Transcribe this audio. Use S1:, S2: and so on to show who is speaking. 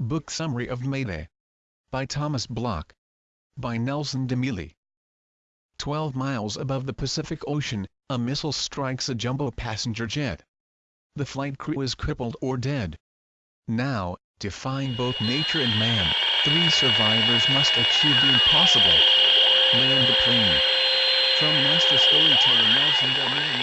S1: Book Summary of Mayday. By Thomas Block, By Nelson DeMille. Twelve miles above the Pacific Ocean, a missile strikes a jumbo passenger jet. The flight crew is crippled or dead. Now, defying both nature and man, three survivors must achieve the impossible. Land the plane. From Master Storyteller Nelson DeMille